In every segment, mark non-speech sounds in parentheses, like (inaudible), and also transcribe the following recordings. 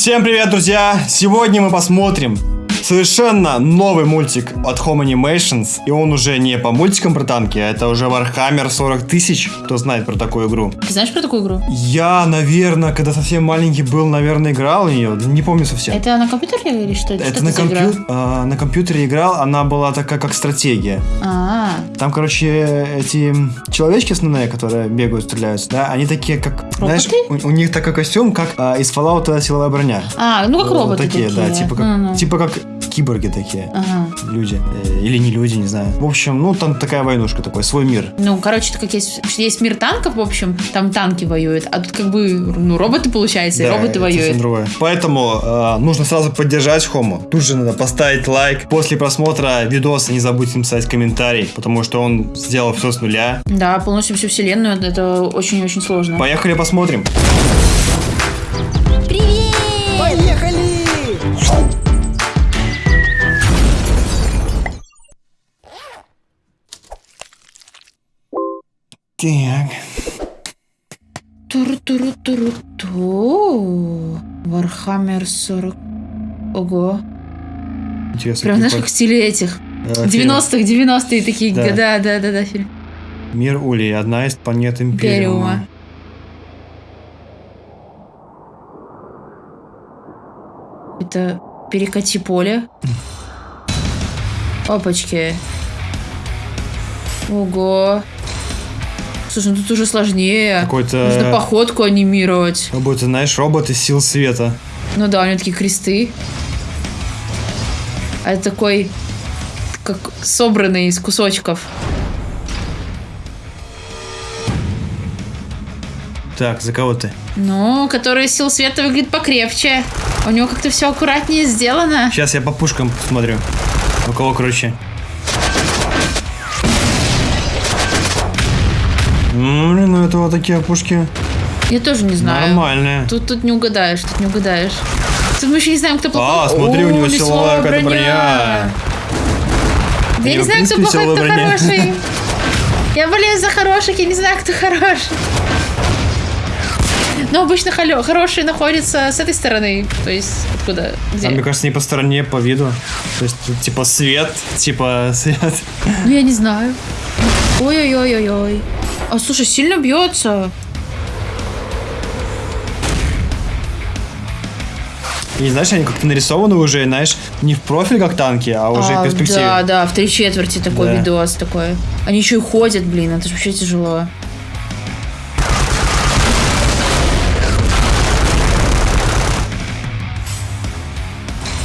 Всем привет, друзья! Сегодня мы посмотрим совершенно новый мультик от Home Animations. И он уже не по мультикам про танки, а это уже Warhammer 40 тысяч. Кто знает про такую игру? Ты знаешь про такую игру? Я, наверное, когда совсем маленький был, наверное, играл в нее. Не помню совсем. Это на компьютере или что? Это что на, компью- а, на компьютере играл, она была такая, как стратегия. А, Там, короче, эти человечки основные, которые бегают, стреляются, да, они такие, как, знаешь, у, у них такой костюм, как а, из Fallout силовая броня. а, ну как Вот роботы такие, да, типа как, Ну-ну. типа как киборги такие. Ага. Люди. Э, Или не люди, не знаю. В общем, ну там такая войнушка, такой свой мир. Ну, короче, как есть, есть мир танков, в общем, там танки воюют, а тут как бы, ну, роботы, получается, и Да, роботы это воюют. другое. Поэтому э, нужно сразу поддержать Хому. Тут же надо поставить лайк. После просмотра видоса не забудьте написать комментарий, потому что он сделал все с нуля. Да, полностью всю вселенную, это очень-очень сложно. Поехали посмотрим. Так. Туру-туру-туру-ту. Warhammer 40. Ого. Интересно. Прям, знаешь, как в стиле этих. под- э, фильм. 90-х, 90-е такие. Да. Да, да, да, да, фильм. Мир Ули, одна из планет Империума. Империума. Это перекати поле. (laughs) Опачки. Ого. Слушай, ну тут уже сложнее. Какой-то... Нужно походку анимировать. Как будто, знаешь, робот из сил света. Ну да, у него такие кресты. А это такой, как собранный из кусочков. Так, за кого ты? Ну, который сил света выглядит покрепче. У него как-то все аккуратнее сделано. Сейчас я по пушкам посмотрю. У кого круче. Ну, блин, ну это вот такие пушки Я тоже не знаю. нормальные. Тут, тут не угадаешь, тут не угадаешь. Тут мы еще не знаем, кто плохой. А, смотри, у него О, силовая броня. У я него, не знаю, кто плохой, кто броня. хороший. (laughs) Я болею за хороших, я не знаю, кто хороший. Но обычно хорошие находятся с этой стороны. То есть, откуда? Где? А мне кажется, не по стороне, по виду. То есть, типа свет, типа (laughs) свет. Ну, я не знаю. Ой-ой-ой-ой-ой. А слушай, сильно бьется. И знаешь, они как-то нарисованы уже, знаешь, не в профиль, как танки, а уже А, в перспективе. Да, да, в три четверти такой Да. видос такой. Они еще и ходят, блин, это же вообще тяжело.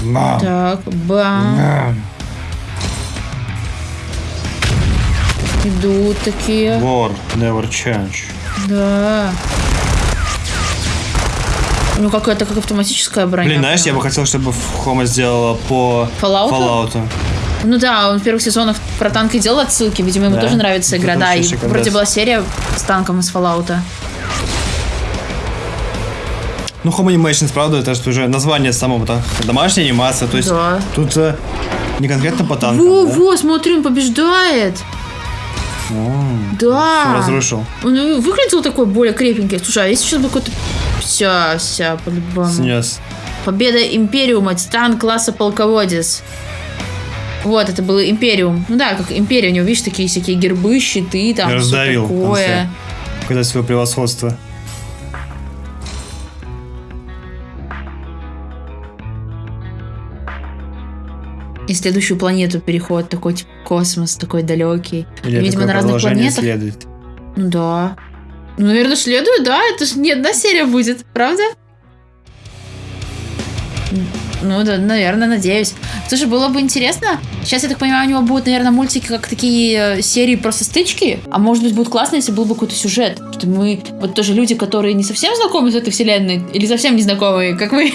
Мам. Так, бам. Мам. Идут такие. War never change. Да. Ну, какая-то как автоматическая броня. Блин, знаешь, я прям. бы хотел, чтобы Хома сделала по Fallout? Fallout. Ну да, он в первых сезонах про танки делал отсылки, видимо, ему Да? тоже нравится игра. Это Да, и вроде была серия с танком из Fallout. Ну, Home Animations, правда, это же уже название самого так, домашняя анимация, то есть Да. тут э, не конкретно по танкам, Во, да? во, смотри, он побеждает. О, Да. разрушил. Он и выглядел такой более крепенький. Слушай, а если сейчас бы какой-то... Вся, вся, по-любому. Снес. Победа Империума, Титан класса полководец. Вот, это был Империум. Ну да, как Империя, у него, видишь, такие всякие гербы, щиты, там раздавил в конце. такое. Показать свое превосходство. И следующую планету переход такой, типа, космос такой далекий. Или Видимо, на разных планетах. следует. Ну да. Ну, наверное, следует, да? Это же не одна серия будет, правда? Ну да, наверное, надеюсь. Слушай, было бы интересно. Сейчас, я так понимаю, у него будут, наверное, мультики как такие э, серии просто стычки. А может быть, будет классно, если был бы какой-то сюжет. Что мы, вот тоже люди, которые не совсем знакомы с этой вселенной, или совсем не знакомые, как мы,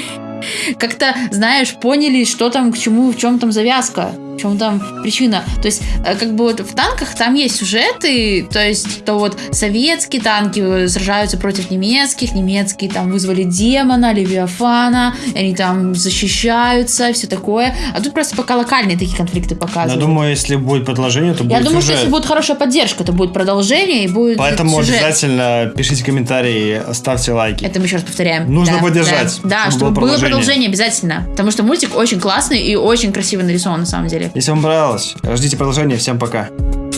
как-то, знаешь, поняли, что там, к чему, в чем там завязка. Чем там причина? То есть, э, как бы вот в танках там есть сюжеты, то есть, то вот советские танки э, сражаются против немецких, немецкие там вызвали демона, Левиафана, они там защищаются, все такое. А тут просто пока локальные такие конфликты Я показывают. думаю, если будет продолжение, то будет Я думаю, что сюжет. если будет хорошая поддержка, то будет продолжение и будет Поэтому сюжет. обязательно пишите комментарии, ставьте лайки. Это мы еще раз повторяем. Нужно Да, поддержать, Да, да, чтобы чтобы было было продолжение обязательно. Потому что мультик очень классный и очень красиво нарисован на самом деле. Если вам понравилось, ждите продолжения. Всем пока.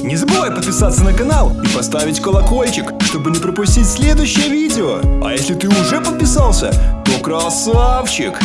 Не забывай подписаться на канал и поставить колокольчик, чтобы не пропустить следующее видео. А если ты уже подписался, то красавчик!